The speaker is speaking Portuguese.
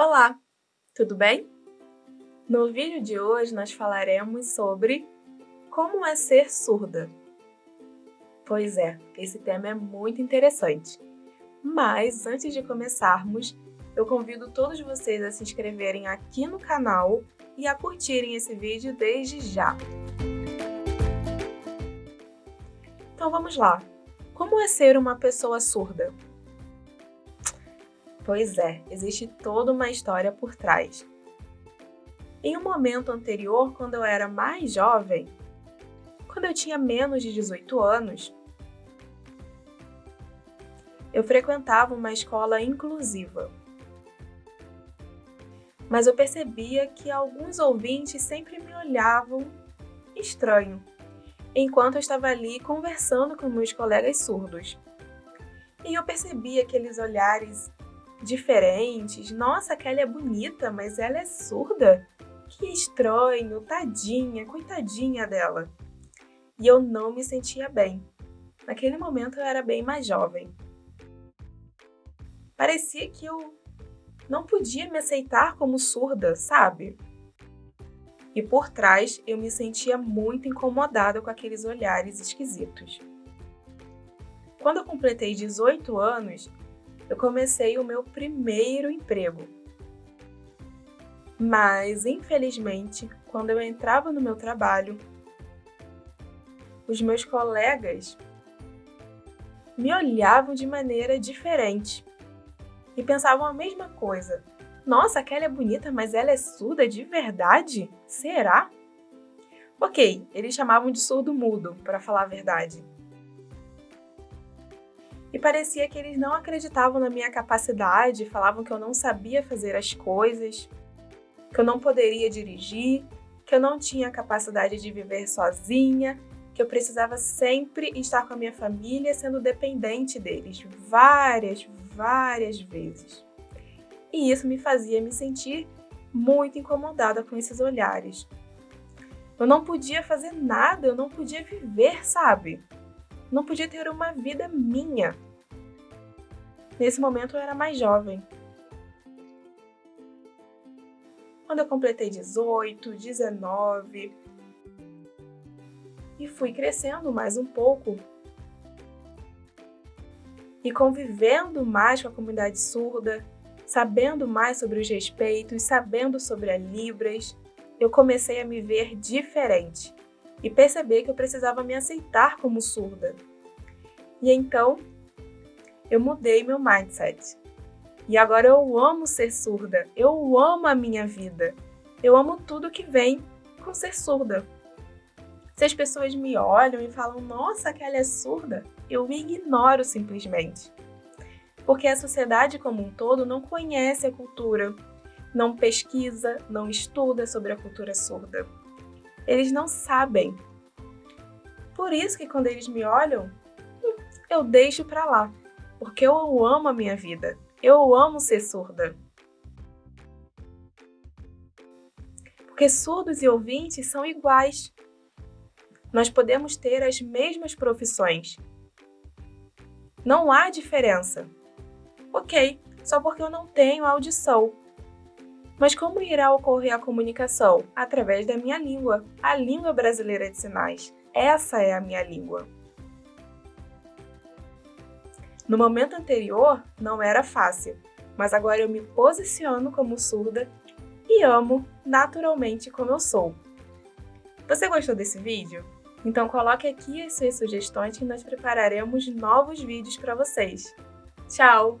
Olá, tudo bem? No vídeo de hoje nós falaremos sobre como é ser surda. Pois é, esse tema é muito interessante. Mas antes de começarmos, eu convido todos vocês a se inscreverem aqui no canal e a curtirem esse vídeo desde já. Então vamos lá. Como é ser uma pessoa surda? Pois é, existe toda uma história por trás. Em um momento anterior, quando eu era mais jovem, quando eu tinha menos de 18 anos, eu frequentava uma escola inclusiva. Mas eu percebia que alguns ouvintes sempre me olhavam estranho, enquanto eu estava ali conversando com meus colegas surdos. E eu percebia aqueles olhares diferentes. Nossa, a Kelly é bonita, mas ela é surda? Que estranho, tadinha, coitadinha dela. E eu não me sentia bem. Naquele momento eu era bem mais jovem. Parecia que eu não podia me aceitar como surda, sabe? E por trás eu me sentia muito incomodada com aqueles olhares esquisitos. Quando eu completei 18 anos, eu comecei o meu primeiro emprego. Mas, infelizmente, quando eu entrava no meu trabalho, os meus colegas me olhavam de maneira diferente e pensavam a mesma coisa. Nossa, aquela é bonita, mas ela é surda de verdade? Será? Ok, eles chamavam de surdo mudo, para falar a verdade e parecia que eles não acreditavam na minha capacidade, falavam que eu não sabia fazer as coisas, que eu não poderia dirigir, que eu não tinha capacidade de viver sozinha, que eu precisava sempre estar com a minha família sendo dependente deles, várias, várias vezes. E isso me fazia me sentir muito incomodada com esses olhares. Eu não podia fazer nada, eu não podia viver, sabe? Não podia ter uma vida minha. Nesse momento eu era mais jovem. Quando eu completei 18, 19 e fui crescendo mais um pouco e convivendo mais com a comunidade surda, sabendo mais sobre os respeitos, sabendo sobre a Libras, eu comecei a me ver diferente e perceber que eu precisava me aceitar como surda. E então eu mudei meu mindset. E agora eu amo ser surda, eu amo a minha vida, eu amo tudo que vem com ser surda. Se as pessoas me olham e falam, nossa, aquela é surda, eu ignoro simplesmente. Porque a sociedade como um todo não conhece a cultura, não pesquisa, não estuda sobre a cultura surda eles não sabem. Por isso que quando eles me olham, eu deixo pra lá, porque eu amo a minha vida, eu amo ser surda. Porque surdos e ouvintes são iguais. Nós podemos ter as mesmas profissões. Não há diferença. Ok, só porque eu não tenho audição. Mas como irá ocorrer a comunicação? Através da minha língua, a língua brasileira de sinais. Essa é a minha língua. No momento anterior, não era fácil, mas agora eu me posiciono como surda e amo naturalmente como eu sou. Você gostou desse vídeo? Então coloque aqui as suas sugestões que nós prepararemos novos vídeos para vocês. Tchau!